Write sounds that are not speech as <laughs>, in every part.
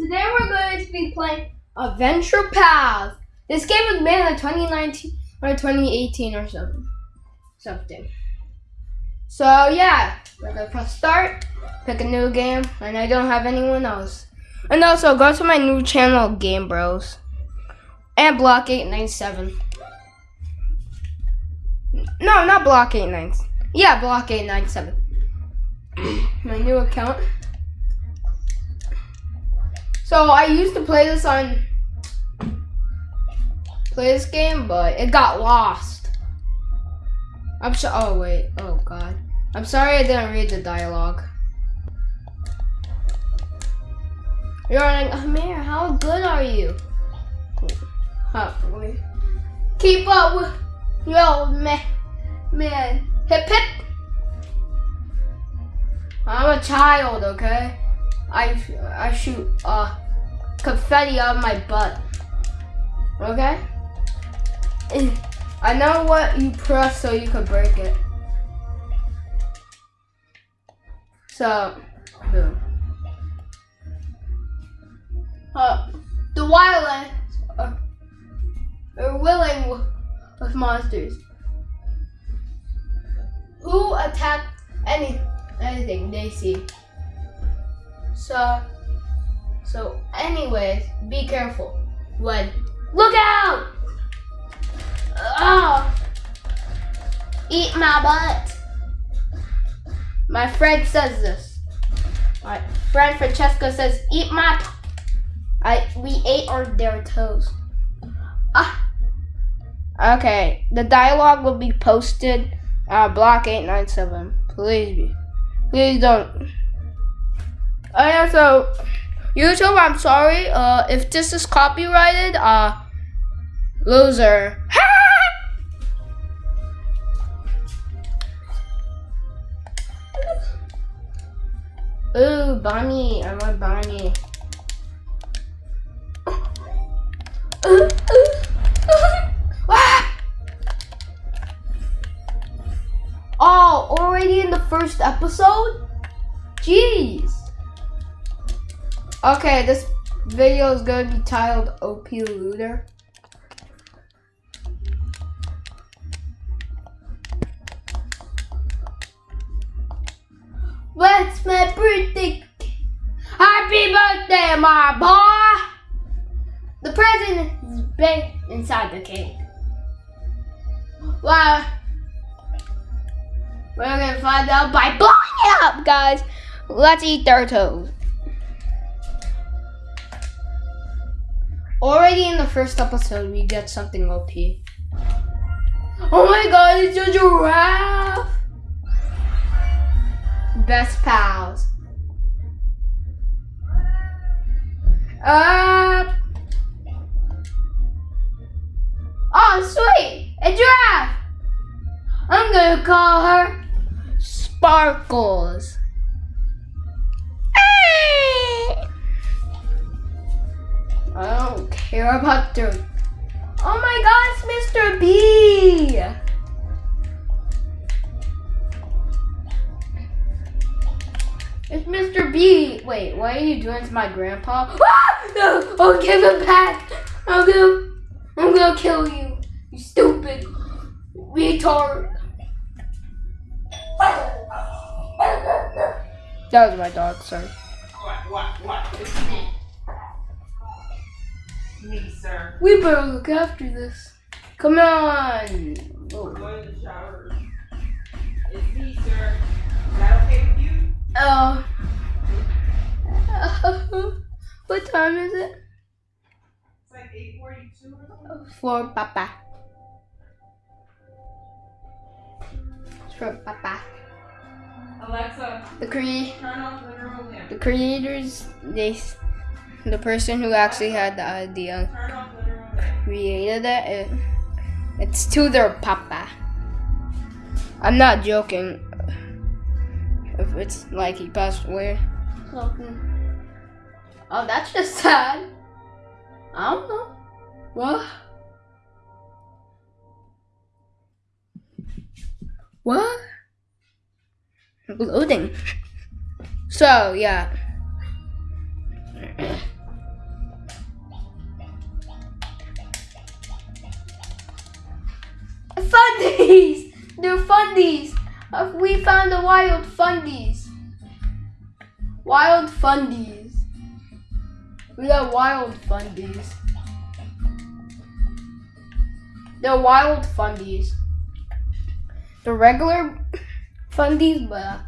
Today we're going to be playing Adventure Pals. This game was made in 2019 or 2018 or something. Something. So yeah, we're gonna press start, pick a new game, and I don't have anyone else. And also go to my new channel, Game Bros. And Block 897. No, not Block 897. Yeah, Block 897. <coughs> my new account. So I used to play this on play this game, but it got lost. I'm so oh wait, oh god. I'm sorry I didn't read the dialogue. You're like, Amir, how good are you? Huh. Keep up with yo man man. Hip hip. I'm a child, okay? I I shoot uh confetti out of my butt. Okay? I know what you press so you can break it. So, boom. Uh, the wildlands are, are willing with, with monsters who attack any anything they see. So, so anyways, be careful when, look out! Oh, eat my butt. My friend says this. My friend Francesca says, eat my, I, we ate our, their toes. Ah. Okay, the dialogue will be posted uh, block 897. Please be. Please don't. Oh yeah, so YouTube, I'm sorry. Uh, if this is copyrighted, uh, loser. <laughs> Ooh, Bonnie, I want Bonnie. <laughs> oh, already in the first episode? Jeez. Okay, this video is going to be titled OP Looter. What's my birthday? Happy birthday, my boy! The present is big inside the cake. Wow. We're gonna find out by blowing it up, guys. Let's eat their Already in the first episode, we get something OP. Oh my god, it's a giraffe! Best pals. Uh. Oh, sweet! A giraffe! I'm gonna call her Sparkles. I don't care about the. Oh my God, it's Mr. B. It's Mr. B. Wait, what are you doing to my grandpa? Ah! No, I'll give him back. I'm gonna, I'm gonna kill you. You stupid retard. That was my dog, sorry. What, what, what? Me. Sir. We better look after this. Come on. Oh. Go in the shower. It's me, sir. Is that okay with you? Oh. <laughs> what time is it? It's like 8.42 or something. Oh, for Papa. It's for Papa. Alexa, The cre turn off the room the creators, they, the person who actually had the idea created it, it. It's to their Papa. I'm not joking. If it's like he passed away. Oh, that's just sad. I don't know. What? What? Loading. So, yeah fundies! They're fundies! Uh, we found the wild fundies. Wild fundies. We got wild fundies. They're wild fundies. The regular fundies, but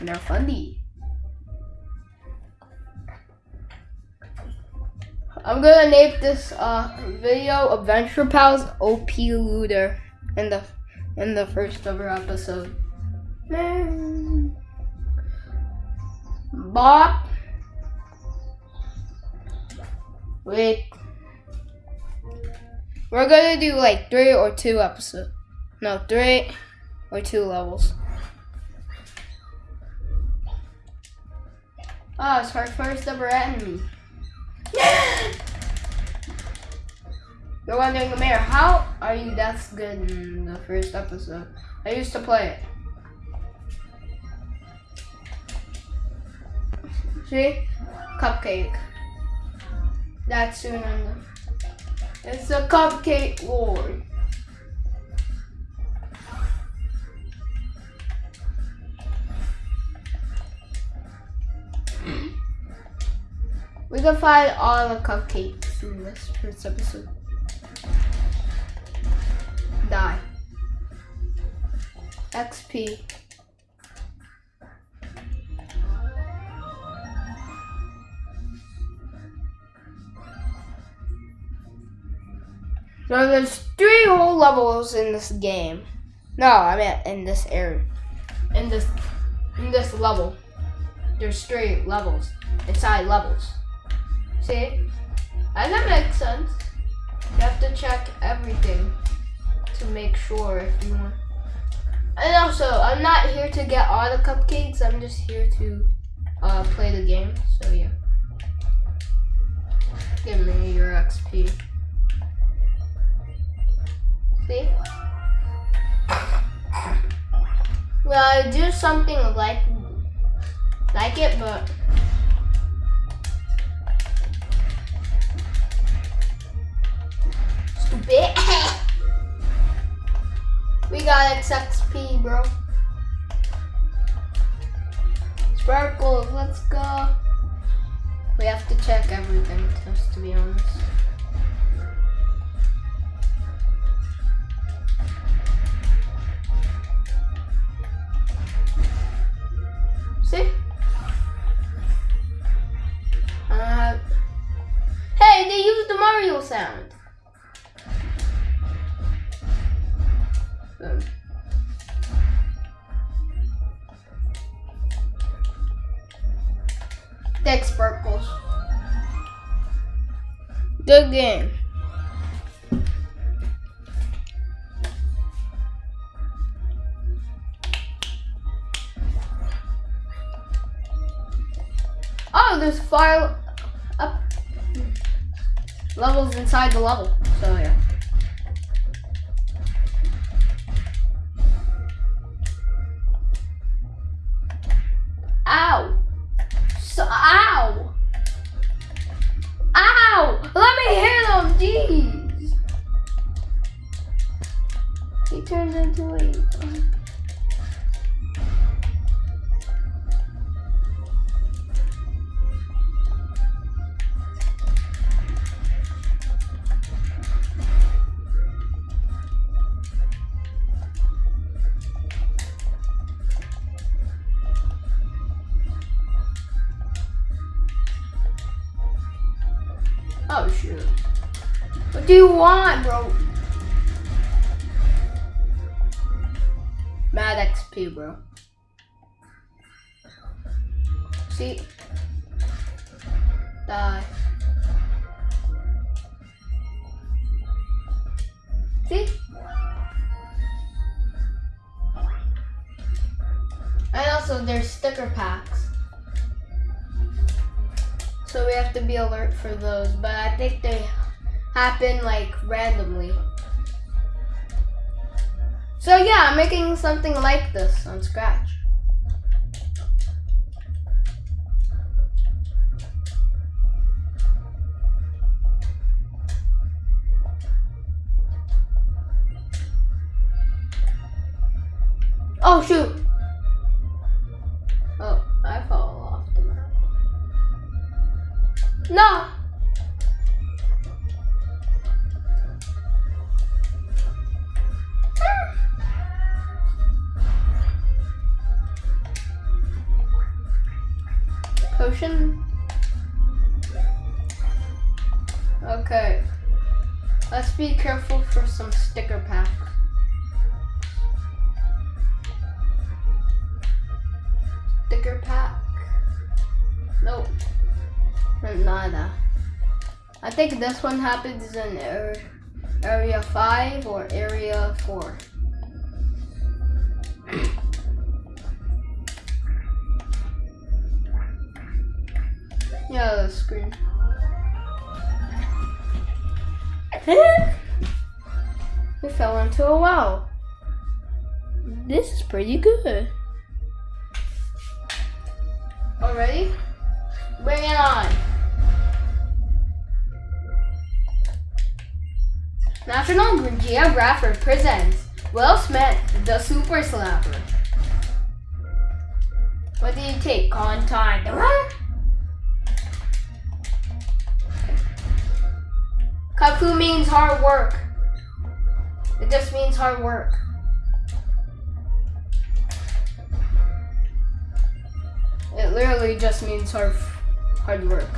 they're fundies. I'm gonna name this uh, video Adventure Pals OP Looter in the in the first ever episode. Bop. Wait. We're gonna do like three or two episodes. No, three or two levels. Oh, it's our first ever enemy. You're wondering, Mayor, how are you that's good in the first episode? I used to play it. See? Cupcake. That's soon on the... It's a cupcake war. We can find all the cupcakes in this first episode. Die. XP. So there's three whole levels in this game. No, I mean in this area. In this in this level. There's three levels. Inside levels. See? And that makes sense. You have to check everything to make sure if you want. And also, I'm not here to get all the cupcakes. I'm just here to uh, play the game. So yeah. Give me your XP. See? Well, I do something like like it, but stupid. <laughs> we got XXP, bro. Sparkles, let's go. We have to check everything, just to be honest. There's fire up levels inside the level. So yeah. Do you want, bro? Mad XP, bro. See? Die. See? And also there's sticker packs. So we have to be alert for those. But I think they happen like randomly. So yeah, I'm making something like this on Scratch. Let's be careful for some sticker packs. Sticker pack. Nope. Nada. I think this one happens in ar- area 5 or area 4. <coughs> yeah, the screen. <laughs> we fell into a well. This is pretty good. Already? Bring it on. National Geographic presents Will Smith, the Super Slapper. What do you take? Contact. Kafu means hard work. It just means hard work. It literally just means hard, hard work.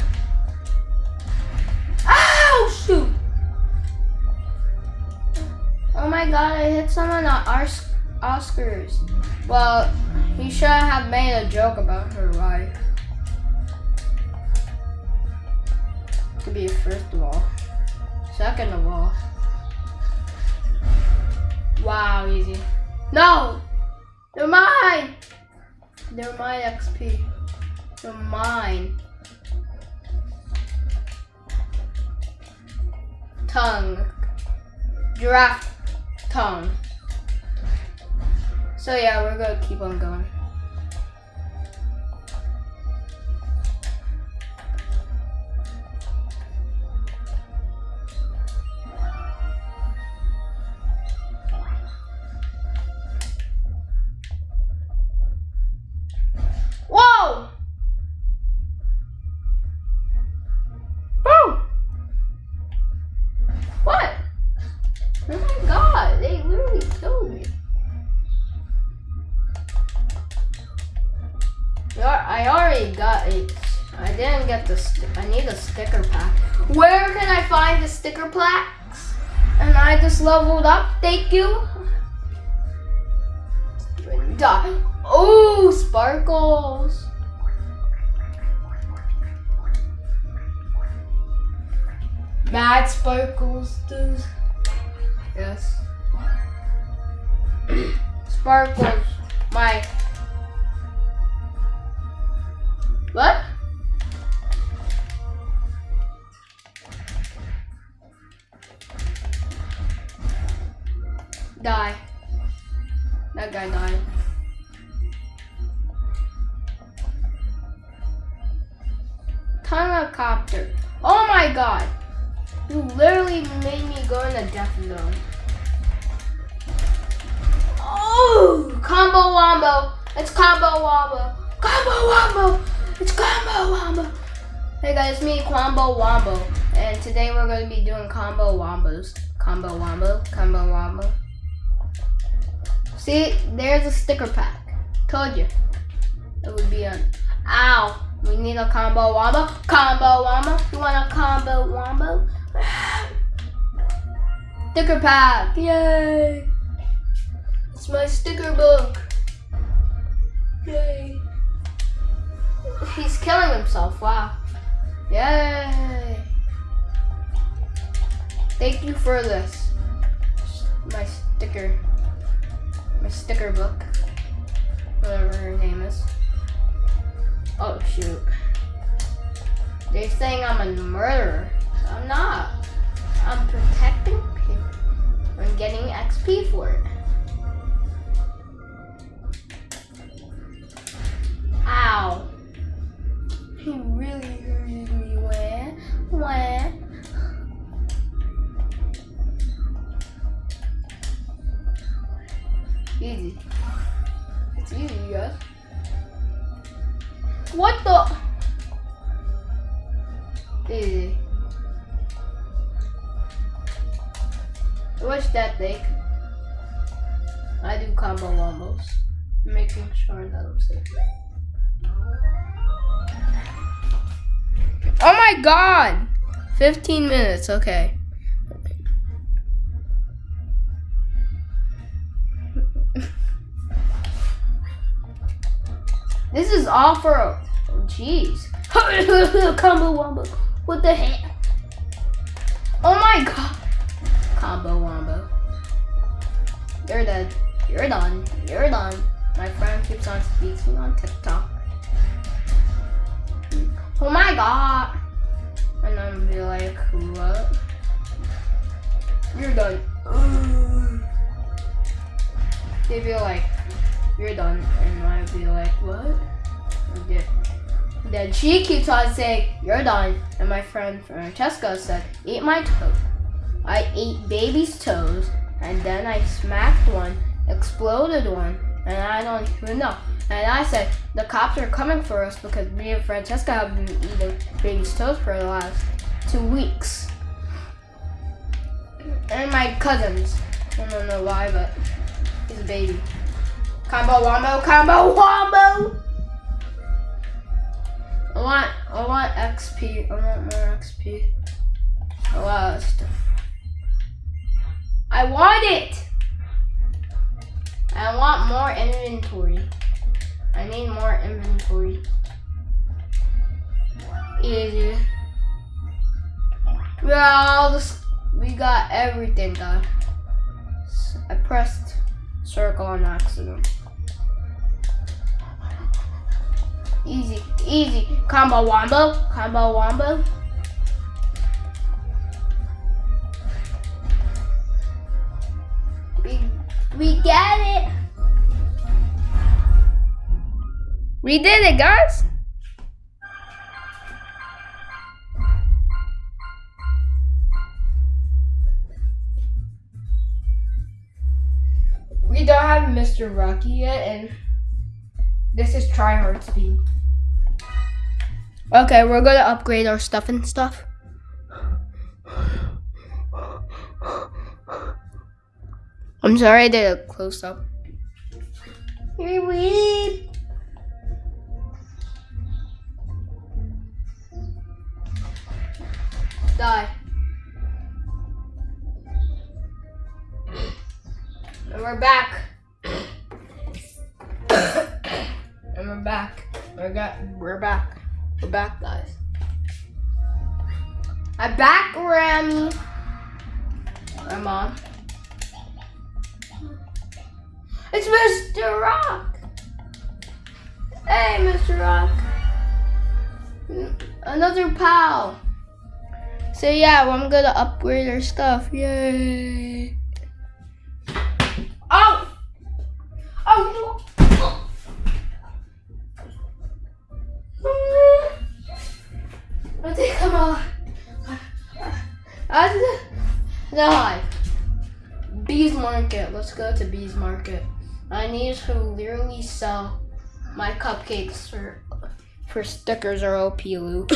Ow! Shoot! Oh my god, I hit someone on Ars- Oscars. Well, he should have made a joke about her wife. To be first of all. Second of all. Wow, easy. No! They're mine! They're my XP. They're mine. Tongue. Giraffe tongue. So yeah, we're gonna keep on going. I already got it. I didn't get the. I need a sticker pack. Where can I find the sticker plaques? And I just leveled up. Thank you. Oh, sparkles. Mad sparkles, dude. Yes. <coughs> Sparkles. My. Die. That guy died. Helicopter. Oh my god. You literally made me go in a death zone. Oh, combo wombo. It's combo wombo. Combo wombo. It's combo wombo. Hey guys, it's me, Combo Wombo. And today we're going to be doing combo wombos. Combo wombo, combo wombo. See, there's a sticker pack. Told you. It would be on. Ow. We need a combo wombo. Combo wombo. You want a combo wombo? <sighs> Sticker pack. Yay. It's my sticker book. Yay. He's killing himself. Wow. Yay. Thank you for this. My sticker. My sticker book. Whatever her name is. Oh shoot. They're saying I'm a murderer. I'm not. I'm protecting people. I'm getting XP for it. My god! 15 minutes, okay. this is all for. Oh, jeez. <laughs> Combo wombo. What the heck? Oh my god. Combo wombo. You're dead. You're done. You're done. My friend keeps on speaking on TikTok. Oh my god. And I'm be like, what? You're done. They'd be like, you're done. And I'd be like, what? Yeah. Then she keeps on saying, you're done. And my friend Francesca said, eat my toe. I ate baby's toes. And then I smacked one, exploded one, and I don't even know. And I said, the cops are coming for us because me and Francesca have been eating baby's toes for the last two weeks. And my cousins. I don't know why, but he's a baby. Combo wombo, combo wombo! I want, I want XP. I want more XP. A lot of stuff. I want it! I want more inventory. I need more inventory. Easy. Well, this, we got everything done. I pressed circle on accident. Easy, easy. Combo wombo, combo wombo. We, we get it. We did it, guys. We don't have Mr. Rocky yet, and this is try hard speed. Okay, we're gonna upgrade our stuff and stuff. I'm sorry I did a close up. Here we Die. And we're back. and we're back. We're got we're back. We're back, guys. I'm back, Grammy. My mom. It's Mr. Rock. Hey, Mr. Rock. Another pal. So yeah, I'm gonna upgrade our stuff. Yay! Oh! Oh! I think I'm all. I die. Bees Market. Let's go to Bees Market. I need to literally sell my cupcakes for for stickers or OP loot.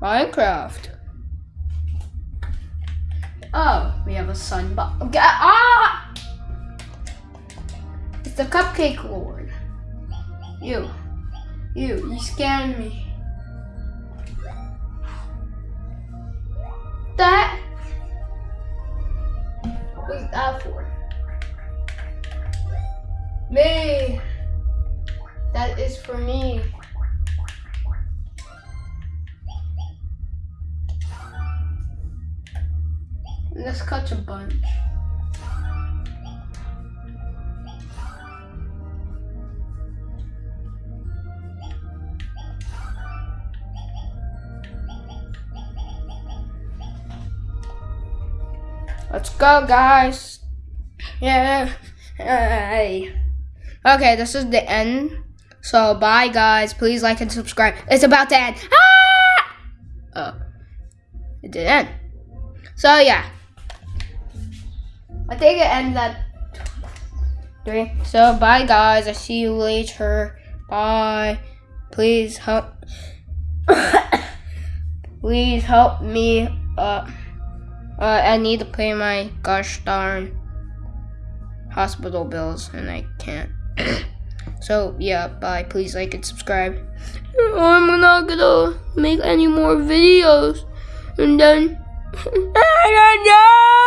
Minecraft. Oh, we have a sun. sunblock. Ah! It's the Cupcake Lord. You. You. You scanned me. That. What's that for? Me. That is for me. Let's catch a bunch. Let's go, guys. Yeah. Hey. Okay, this is the end. So, bye, guys. Please like and subscribe. It's about to end. Ah! Oh. It did end. So, yeah. I think it ends at three. So bye guys. I see you later. Bye. Please help. <coughs> please help me. Uh, uh, I need to pay my gosh darn hospital bills, and I can't. <coughs> so yeah, bye. Please like and subscribe. I'm not gonna make any more videos, and then. <laughs>